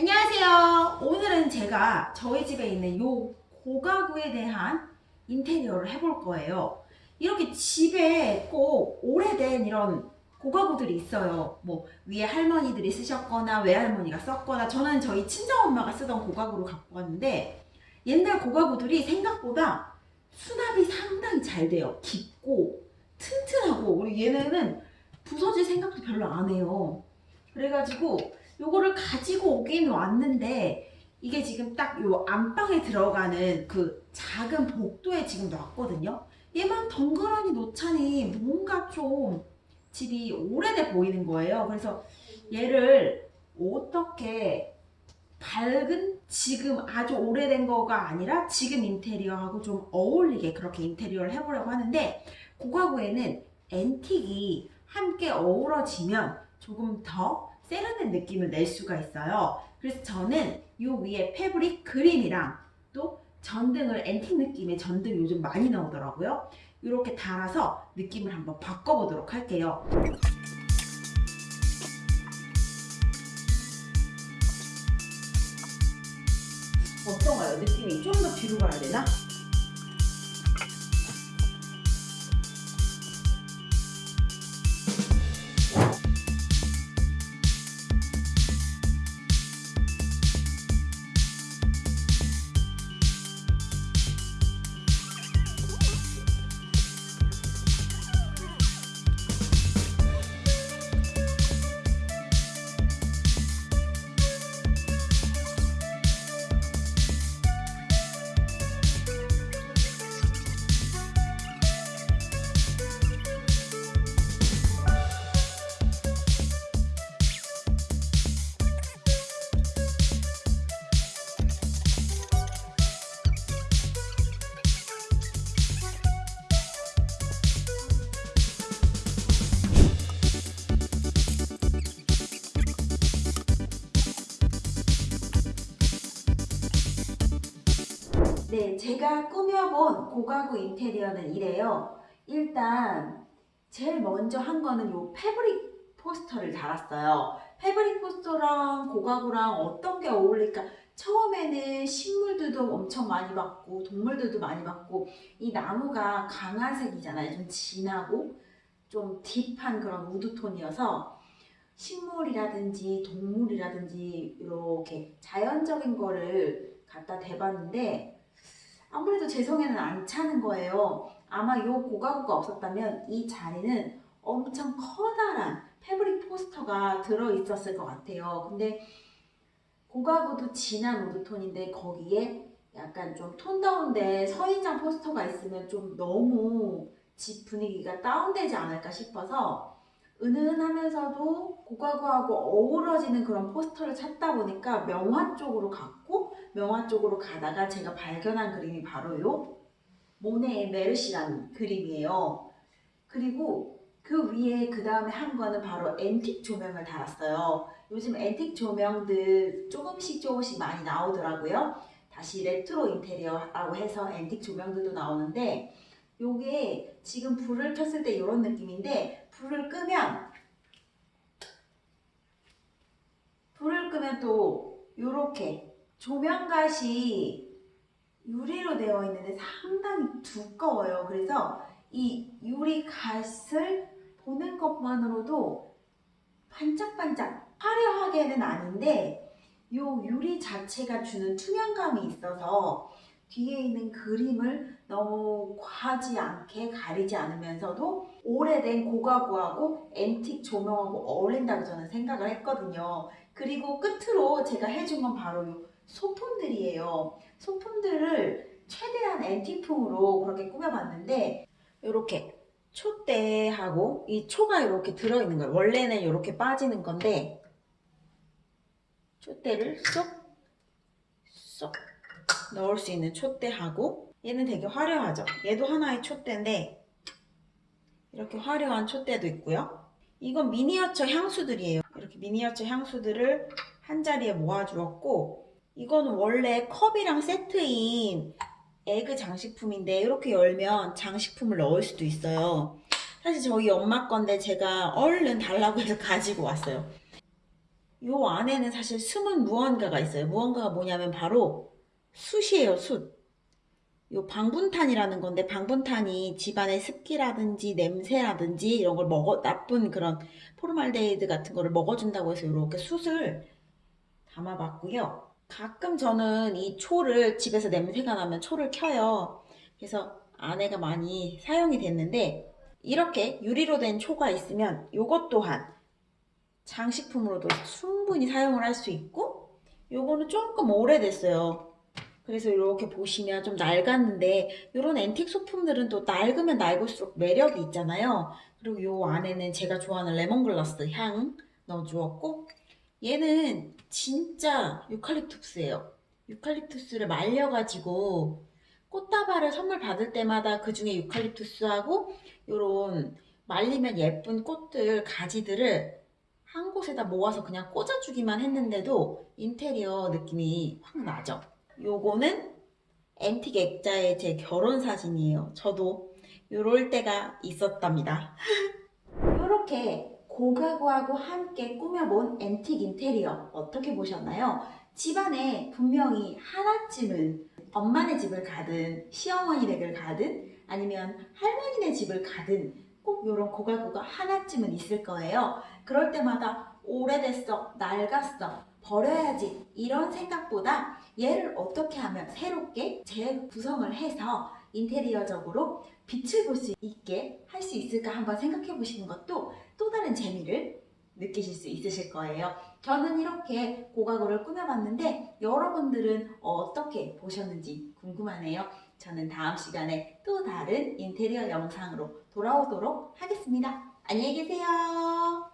안녕하세요. 오늘은 제가 저희 집에 있는 요 고가구에 대한 인테리어를 해볼 거예요. 이렇게 집에 꼭 오래된 이런 고가구들이 있어요. 뭐 위에 할머니들이 쓰셨거나 외할머니가 썼거나 저는 저희 친정엄마가 쓰던 고가구를 갖고 왔는데 옛날 고가구들이 생각보다 수납이 상당히 잘 돼요. 깊고 튼튼하고 우리 얘네는 부서질 생각도 별로 안 해요. 그래가지고 요거를 가지고 오긴 왔는데 이게 지금 딱 요 안방에 들어가는 그 작은 복도에 지금 놨거든요. 얘만 덩그러니 놓자니 뭔가 좀 집이 오래돼 보이는 거예요. 그래서 얘를 어떻게 밝은 지금 아주 오래된 거가 아니라 지금 인테리어하고 좀 어울리게 그렇게 인테리어를 해보려고 하는데 고가구에는 앤틱이 함께 어우러지면 조금 더 세련된 느낌을 낼 수가 있어요. 그래서 저는 이 위에 패브릭 그림이랑 또 전등을 앤틱 느낌의 전등 요즘 많이 나오더라고요. 이렇게 달아서 느낌을 한번 바꿔보도록 할게요. 어떤가요? 느낌이 좀 더 뒤로 가야 되나? 네, 제가 꾸며본 고가구 인테리어는 이래요. 일단 제일 먼저 한 거는 요 패브릭 포스터를 달았어요. 패브릭 포스터랑 고가구랑 어떤 게 어울릴까? 처음에는 식물들도 엄청 많이 봤고 동물들도 많이 봤고 이 나무가 강한 색이잖아요. 좀 진하고 좀 딥한 그런 우드톤이어서 식물이라든지 동물이라든지 이렇게 자연적인 거를 갖다 대봤는데 성에는 안 차는 거예요. 아마 이 고가구가 없었다면 이 자리는 엄청 커다란 패브릭 포스터가 들어있었을 것 같아요. 근데 고가구도 진한 우드톤인데 거기에 약간 좀 톤 다운된 서인장 포스터가 있으면 좀 너무 집 분위기가 다운되지 않을까 싶어서 은은하면서도 고가구하고 어우러지는 그런 포스터를 찾다 보니까 명화 쪽으로 갔고 명화 쪽으로 가다가 제가 발견한 그림이 바로 요 모네의 메르시라는 그림이에요. 그리고 그 위에 그 다음에 한 거는 바로 앤틱 조명을 달았어요. 요즘 앤틱 조명들 조금씩 조금씩 많이 나오더라고요. 다시 레트로 인테리어라고 해서 앤틱 조명들도 나오는데 요게 지금 불을 켰을 때 이런 느낌인데 불을 끄면 불을 끄면 또 요렇게 조명갓이 유리로 되어 있는데 상당히 두꺼워요. 그래서 이 유리갓을 보는 것만으로도 반짝반짝 화려하게는 아닌데 요 유리 자체가 주는 투명감이 있어서 뒤에 있는 그림을 너무 과하지 않게 가리지 않으면서도 오래된 고가구하고 앤틱 조명하고 어울린다고 저는 생각을 했거든요. 그리고 끝으로 제가 해준 건 바로 요 소품들이에요. 소품들을 최대한 앤틱풍으로 그렇게 꾸며봤는데 이렇게 촛대하고 이 초가 이렇게 들어있는 거예요. 원래는 이렇게 빠지는 건데 촛대를 쏙 쏙 넣을 수 있는 촛대하고 얘는 되게 화려하죠. 얘도 하나의 촛대인데 이렇게 화려한 촛대도 있고요. 이건 미니어처 향수들이에요. 이렇게 미니어처 향수들을 한 자리에 모아주었고 이거는 원래 컵이랑 세트인 에그 장식품인데 이렇게 열면 장식품을 넣을 수도 있어요. 사실 저희 엄마 건데 제가 얼른 달라고 해서 가지고 왔어요. 요 안에는 사실 숨은 무언가가 있어요. 무언가가 뭐냐면 바로 숯이에요, 숯. 요 방분탄이라는 건데 방분탄이 집안의 습기라든지 냄새라든지 이런 걸 먹어 나쁜 그런 포름알데히드 같은 거를 먹어준다고 해서 이렇게 숯을 담아봤고요. 가끔 저는 이 초를 집에서 냄새가 나면 초를 켜요. 그래서 아내가 많이 사용이 됐는데 이렇게 유리로 된 초가 있으면 요것 또한 장식품으로도 충분히 사용을 할 수 있고 요거는 조금 오래됐어요. 그래서 이렇게 보시면 좀 낡았는데 이런 앤틱 소품들은 또 낡으면 낡을수록 매력이 있잖아요. 그리고 요 안에는 제가 좋아하는 레몬글라스 향 넣어주었고 얘는 진짜 유칼립투스예요. 유칼립투스를 말려가지고 꽃다발을 선물 받을 때마다 그 중에 유칼립투스하고 요런 말리면 예쁜 꽃들 가지들을 한 곳에다 모아서 그냥 꽂아주기만 했는데도 인테리어 느낌이 확 나죠. 요거는 앤틱 액자의 제 결혼 사진이에요. 저도 요럴 때가 있었답니다. 요렇게 고가구하고 함께 꾸며본 앤틱 인테리어 어떻게 보셨나요? 집안에 분명히 하나쯤은 엄마네 집을 가든 시어머니 댁을 가든 아니면 할머니네 집을 가든 꼭 이런 고가구가 하나쯤은 있을 거예요. 그럴 때마다 오래됐어, 낡았어, 버려야지 이런 생각보다 얘를 어떻게 하면 새롭게 재구성을 해서 인테리어적으로 빛을 볼 수 있게 할 수 있을까 한번 생각해 보시는 것도 또 다른 재미를 느끼실 수 있으실 거예요. 저는 이렇게 고가구를 꾸며봤는데 여러분들은 어떻게 보셨는지 궁금하네요. 저는 다음 시간에 또 다른 인테리어 영상으로 돌아오도록 하겠습니다. 안녕히 계세요.